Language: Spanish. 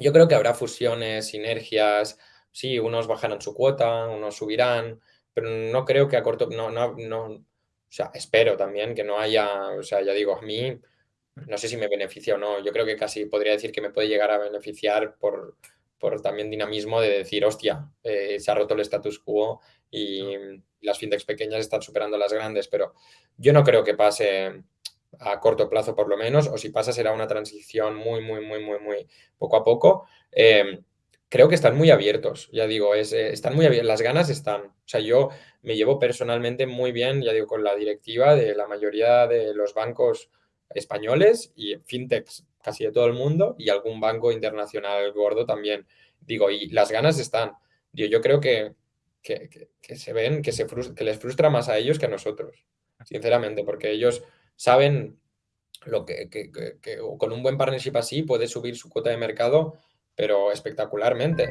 Yo creo que habrá fusiones, sinergias, sí, unos bajarán su cuota, unos subirán, pero no creo que a corto no no no o sea, espero también que no haya o sea, ya digo, a mí no sé si me beneficia o no, yo creo que casi podría decir que me puede llegar a beneficiar por por también dinamismo de decir: "Hostia, eh, se ha roto el status quo y las fintechs pequeñas están superando a las grandes", pero yo no creo que pase a corto plazo, por lo menos, o si pasa será una transición muy, muy, muy, muy, muy poco a poco. Em, creo que están muy abiertos, ya digo, es, eh, están muy abier las ganas están. O sea, yo me llevo personalmente muy bien, ya digo, con la directiva de la mayoría de los bancos españoles y fintechs casi de todo el mundo, y algún banco internacional gordo también. Digo, y las ganas están. Digo, yo creo que que se ven, que se que les frustra más a ellos que a nosotros, sinceramente, porque ellos saben lo que que que con un buen partnership así puede subir su cuota de mercado, pero espectacularmente.